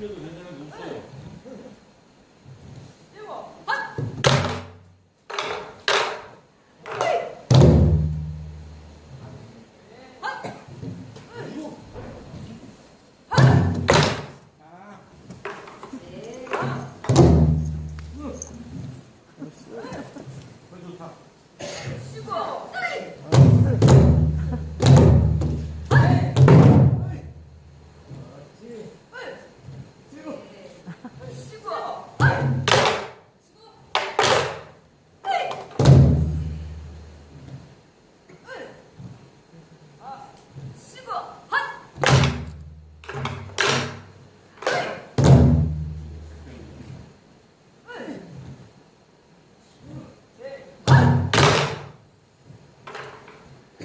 틀려도 괜찮은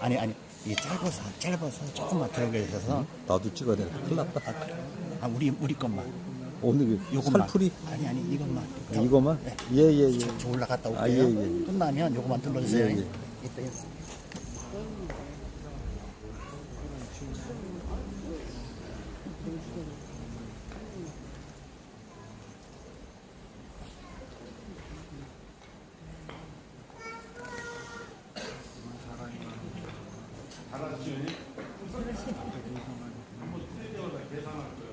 아니, 아니, 이게 짧아서, 짧아서 조금만 들어가 주셔서. 나도 찍어야 돼. 큰일 났다. 아, 그래. 아, 우리, 우리 것만. 오늘 그 요것만. 살풀이 아니, 아니, 이것만. 저- 이거만? 네. 예, 예, 예. 저, 저 올라갔다 올게요. 아, 예, 예. 끝나면 요거만 눌러주세요. 예, 예. 이따, 이따. 달라지죠. 한번 틀리면 계산할 거예요.